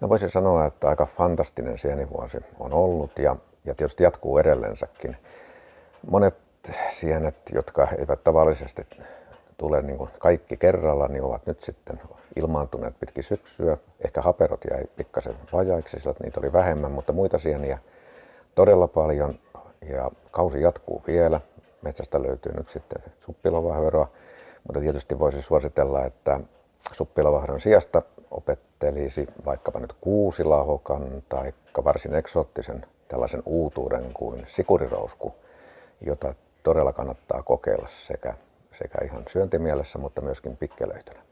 No voisin sanoa, että aika fantastinen sienivuosi on ollut ja, ja tietysti jatkuu edelleensäkin. Monet sienet, jotka eivät tavallisesti tule niin kuin kaikki kerralla, niin ovat nyt sitten ilmaantuneet pitkin syksyä. Ehkä haperot jäi pikkasen vajaiksi, sillä niitä oli vähemmän, mutta muita sieniä todella paljon ja kausi jatkuu vielä. Metsästä löytyy nyt sitten suppilovahveroa, mutta tietysti voisi suositella, että suppilovahdon sijasta opettelisi vaikkapa nyt kuusilahokan tai varsin eksoottisen tällaisen uutuuden kuin sikurirousku, jota todella kannattaa kokeilla sekä, sekä ihan syöntimielessä, mutta myöskin pikkelöitynä.